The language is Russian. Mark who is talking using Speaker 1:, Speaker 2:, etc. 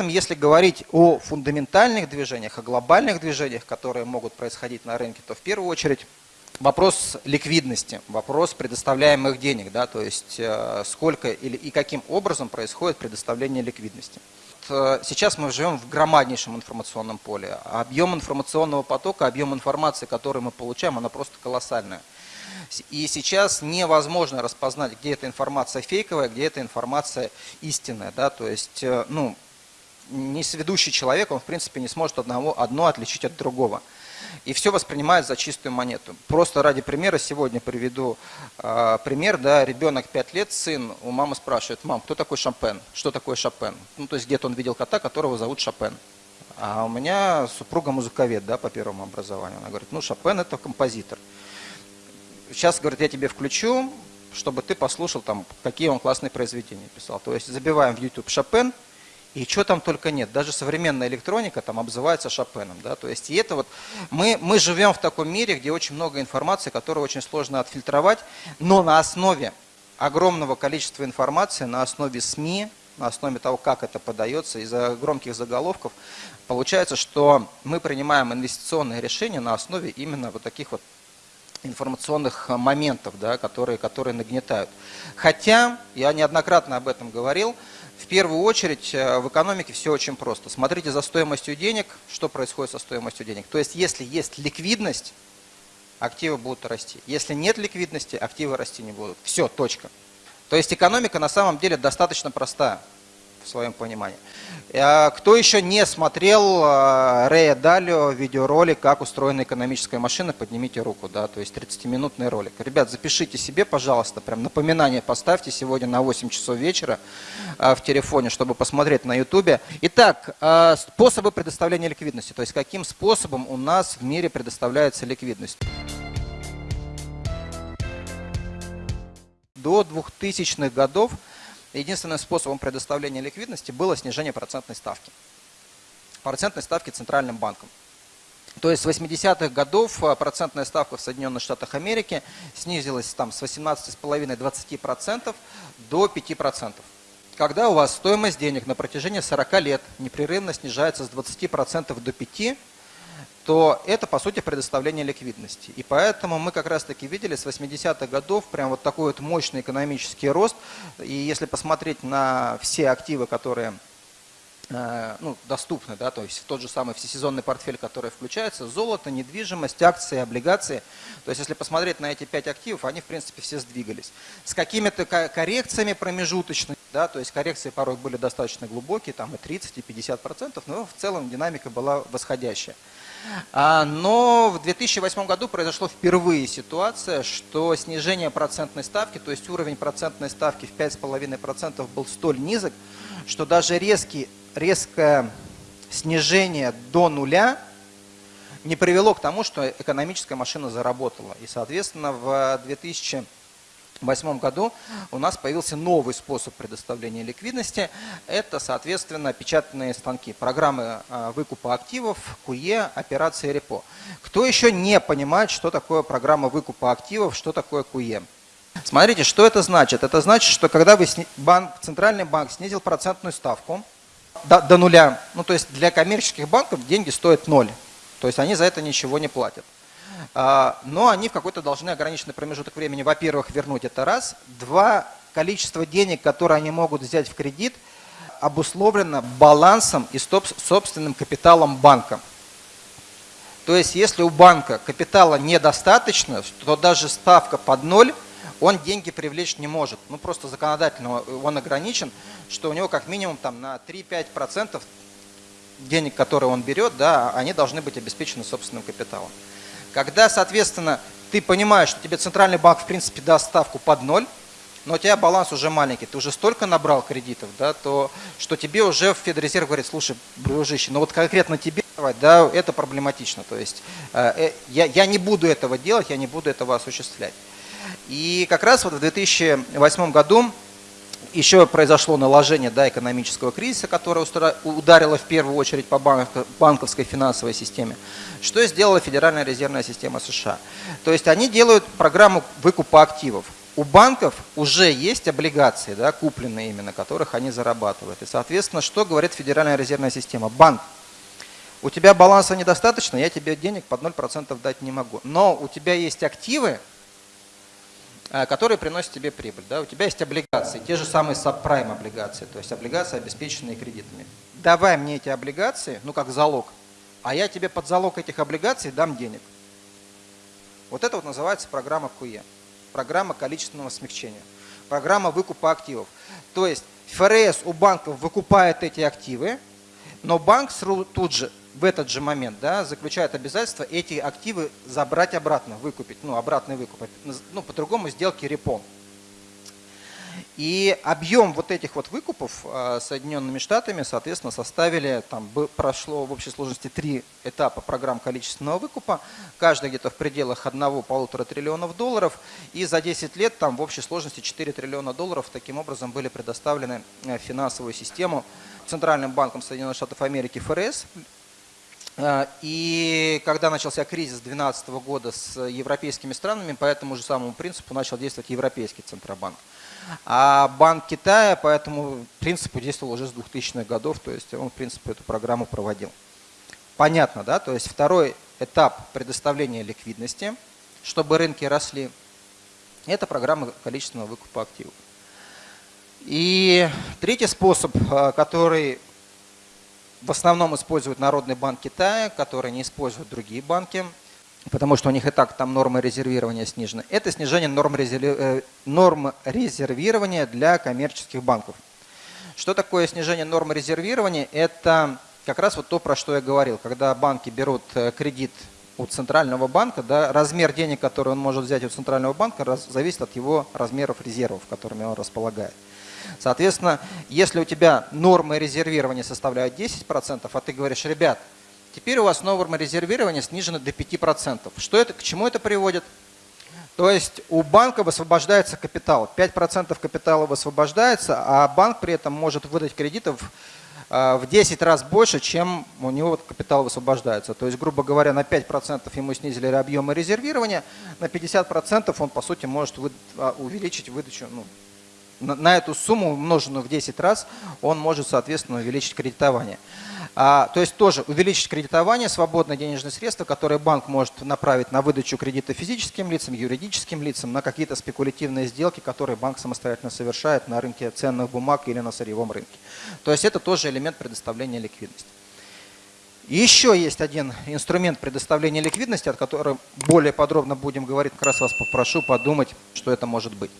Speaker 1: этом, если говорить о фундаментальных движениях, о глобальных движениях, которые могут происходить на рынке, то в первую очередь вопрос ликвидности, вопрос предоставляемых денег, да, то есть э, сколько или и каким образом происходит предоставление ликвидности. Э, сейчас мы живем в громаднейшем информационном поле. Объем информационного потока, объем информации, который мы получаем, она просто колоссальная. И сейчас невозможно распознать, где эта информация фейковая, где эта информация истинная. Да? То есть, э, ну, несведущий человек, он в принципе не сможет одного, одно отличить от другого. И все воспринимает за чистую монету. Просто ради примера сегодня приведу э, пример. Да, ребенок 5 лет, сын, у мамы спрашивает, мам, кто такой Шопен? Что такое Шопен? Ну, то есть где-то он видел кота, которого зовут Шопен. А у меня супруга музыковед да, по первому образованию. Она говорит, ну Шопен это композитор. Сейчас, говорит, я тебе включу, чтобы ты послушал, там, какие он классные произведения писал. То есть забиваем в YouTube Шопен, и что там только нет. Даже современная электроника там обзывается Шопеном. Да? То есть и это вот, мы, мы живем в таком мире, где очень много информации, которую очень сложно отфильтровать, но на основе огромного количества информации, на основе СМИ, на основе того, как это подается, из-за громких заголовков, получается, что мы принимаем инвестиционные решения на основе именно вот таких вот информационных моментов, да, которые, которые нагнетают. Хотя, я неоднократно об этом говорил, в первую очередь э, в экономике все очень просто. Смотрите за стоимостью денег, что происходит со стоимостью денег. То есть если есть ликвидность, активы будут расти. Если нет ликвидности, активы расти не будут. Все, точка. То есть экономика на самом деле достаточно простая в своем понимании. А кто еще не смотрел а, Рэя Далио видеоролик «Как устроена экономическая машина», поднимите руку, да, то есть 30-минутный ролик. Ребят, запишите себе, пожалуйста, прям напоминание поставьте сегодня на 8 часов вечера а, в телефоне, чтобы посмотреть на ютубе. Итак, способы предоставления ликвидности, то есть каким способом у нас в мире предоставляется ликвидность. До 2000-х годов единственным способом предоставления ликвидности было снижение процентной ставки. Процентной ставки Центральным банком. То есть с 80-х годов а, процентная ставка в Соединенных Штатах Америки снизилась там, с 18,5-20% до 5%. Когда у вас стоимость денег на протяжении 40 лет непрерывно снижается с 20% до 5%, то это, по сути, предоставление ликвидности. И поэтому мы как раз-таки видели с 80-х годов прям вот такой вот мощный экономический рост. И если посмотреть на все активы, которые э, ну, доступны, да, то есть тот же самый всесезонный портфель, который включается, золото, недвижимость, акции, облигации. То есть если посмотреть на эти пять активов, они в принципе все сдвигались. С какими-то коррекциями промежуточными, да, то есть коррекции порой были достаточно глубокие, там и 30, и 50 процентов, но в целом динамика была восходящая. А, но в 2008 году произошло впервые ситуация, что снижение процентной ставки, то есть уровень процентной ставки в 5,5% был столь низок, что даже резкий, резкое снижение до нуля не привело к тому, что экономическая машина заработала. И, соответственно, в 2000 2008 году у нас появился новый способ предоставления ликвидности. Это, соответственно, печатные станки, программы а, выкупа активов, КУЕ, операции репо. Кто еще не понимает, что такое программа выкупа активов, что такое КУЕ? Смотрите, что это значит? Это значит, что когда вы банк, центральный банк снизил процентную ставку до, до нуля, ну то есть для коммерческих банков деньги стоят ноль, то есть они за это ничего не платят. А, но они в какой-то должны ограниченный промежуток времени, во-первых, вернуть это раз. Два, количество денег, которые они могут взять в кредит, обусловлено балансом и собственным капиталом банка. То есть, если у банка капитала недостаточно, то даже ставка под ноль, он деньги привлечь не может. Ну, просто законодательно он ограничен, что у него как минимум там, на 3-5% денег, которые он берет, да, они должны быть обеспечены собственным капиталом. Когда, соответственно, ты понимаешь, что тебе центральный банк в принципе даст ставку под ноль, но у тебя баланс уже маленький, ты уже столько набрал кредитов, да, то что тебе уже Федрезерв говорит, слушай, дружище, ну вот конкретно тебе да, это проблематично. То есть э, э, я, я не буду этого делать, я не буду этого осуществлять. И как раз вот в 2008 году еще произошло наложение да, экономического кризиса, которое ударило в первую очередь по банковской финансовой системе. Что сделала Федеральная резервная система США? То есть они делают программу выкупа активов. у банков уже есть облигации, да, купленные именно, которых они зарабатывают. И, соответственно, что говорит Федеральная резервная система? Банк, у тебя баланса недостаточно, я тебе денег под 0% дать не могу. Но у тебя есть активы, которые приносят тебе прибыль. Да? У тебя есть облигации, те же самые сабпрайм облигации, то есть облигации, обеспеченные кредитами. Давай мне эти облигации, ну как залог, а я тебе под залог этих облигаций дам денег. Вот это вот называется программа КУЕ, программа количественного смягчения, программа выкупа активов. То есть ФРС у банков выкупает эти активы, но банк тут же в этот же момент да, заключает обязательство эти активы забрать обратно, выкупить, ну, обратный выкуп, ну, по-другому сделки репон. И объем вот этих вот выкупов а, Соединенными Штатами, соответственно, составили, там прошло в общей сложности три этапа программ количественного выкупа, каждый где-то в пределах одного-полутора триллионов долларов, и за 10 лет там в общей сложности 4 триллиона долларов таким образом были предоставлены э, финансовую систему Центральным банком Соединенных Штатов Америки ФРС, и когда начался кризис 2012 года с европейскими странами, по этому же самому принципу начал действовать Европейский Центробанк. А Банк Китая по этому принципу действовал уже с 2000-х годов, то есть он, в принципе, эту программу проводил. Понятно, да? То есть второй этап предоставления ликвидности, чтобы рынки росли, это программа количественного выкупа активов. И третий способ, а, который в основном используют Народный банк Китая, который не используют другие банки, потому что у них и так там нормы резервирования снижены. Это снижение норм, резерви... Э, норм резервирования для коммерческих банков. Что такое снижение нормы резервирования? Это как раз вот то, про что я говорил. Когда банки берут э, кредит у центрального банка, да, размер денег, который он может взять у центрального банка, раз, зависит от его размеров резервов, которыми он располагает. Соответственно, если у тебя нормы резервирования составляют 10%, а ты говоришь, ребят, теперь у вас норма резервирования снижена до 5%. Что это, к чему это приводит? То есть у банка высвобождается капитал, 5% капитала высвобождается, а банк при этом может выдать кредитов э, в 10 раз больше, чем у него капитал высвобождается. То есть, грубо говоря, на 5% ему снизили объемы резервирования, на 50% он, по сути, может а, увеличить выдачу, ну, на эту сумму, умноженную в 10 раз, он может, соответственно, увеличить кредитование. А, то есть тоже увеличить кредитование, свободное денежные средства, которые банк может направить на выдачу кредита физическим лицам, юридическим лицам, на какие-то спекулятивные сделки, которые банк самостоятельно совершает на рынке ценных бумаг или на сырьевом рынке. То есть это тоже элемент предоставления ликвидности. еще есть один инструмент предоставления ликвидности, о котором более подробно будем говорить, как раз вас попрошу подумать, что это может быть.